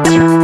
with you.